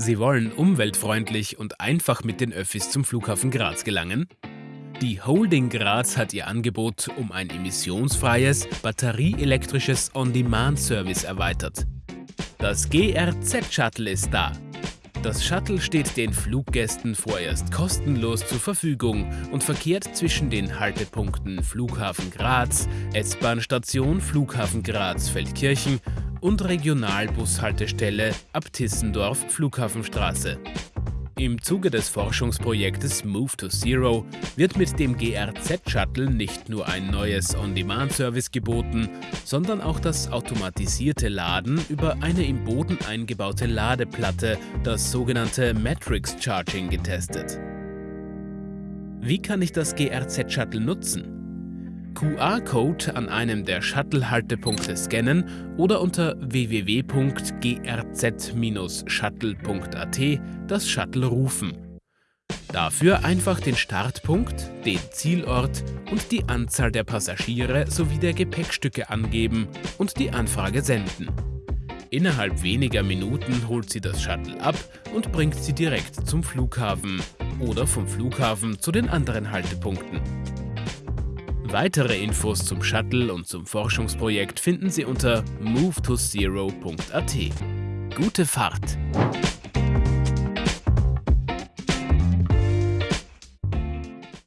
Sie wollen umweltfreundlich und einfach mit den Öffis zum Flughafen Graz gelangen? Die Holding Graz hat ihr Angebot um ein emissionsfreies, batterieelektrisches On-Demand-Service erweitert. Das GRZ-Shuttle ist da. Das Shuttle steht den Fluggästen vorerst kostenlos zur Verfügung und verkehrt zwischen den Haltepunkten Flughafen Graz, S-Bahn-Station Flughafen Graz-Feldkirchen und Regionalbushaltestelle Abtissendorf Flughafenstraße. Im Zuge des Forschungsprojektes Move to Zero wird mit dem GRZ-Shuttle nicht nur ein neues On-Demand-Service geboten, sondern auch das automatisierte Laden über eine im Boden eingebaute Ladeplatte, das sogenannte Matrix Charging, getestet. Wie kann ich das GRZ-Shuttle nutzen? QR-Code an einem der Shuttle-Haltepunkte scannen oder unter www.grz-shuttle.at das Shuttle rufen. Dafür einfach den Startpunkt, den Zielort und die Anzahl der Passagiere sowie der Gepäckstücke angeben und die Anfrage senden. Innerhalb weniger Minuten holt sie das Shuttle ab und bringt sie direkt zum Flughafen oder vom Flughafen zu den anderen Haltepunkten. Weitere Infos zum Shuttle und zum Forschungsprojekt finden Sie unter movetozero.at. Gute Fahrt!